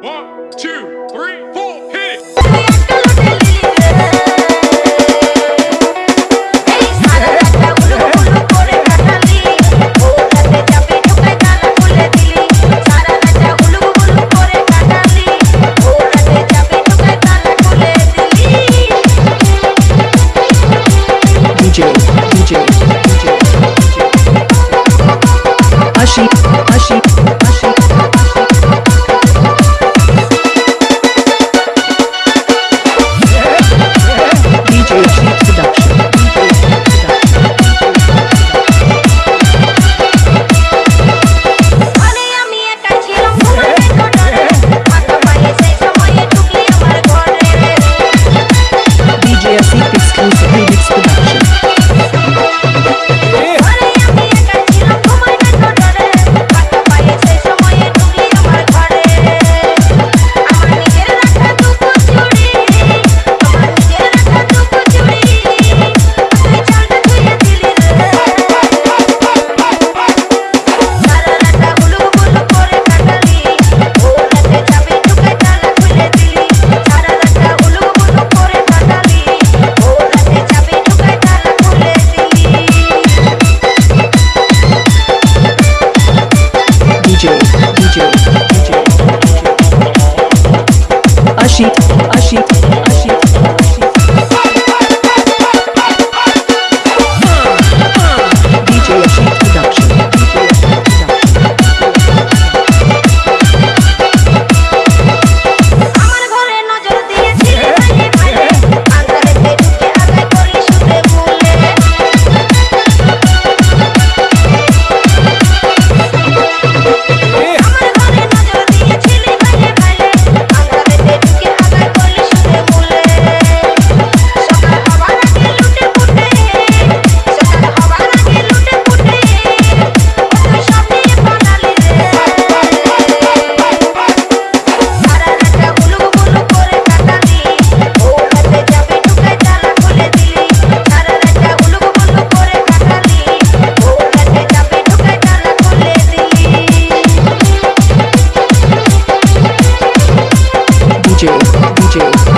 One, two, three, four, hit it! DJ, DJ, DJ, DJ. Ashi. DJ, DJ, DJ, DJ. Ashit, Ashit. DJ, DJ.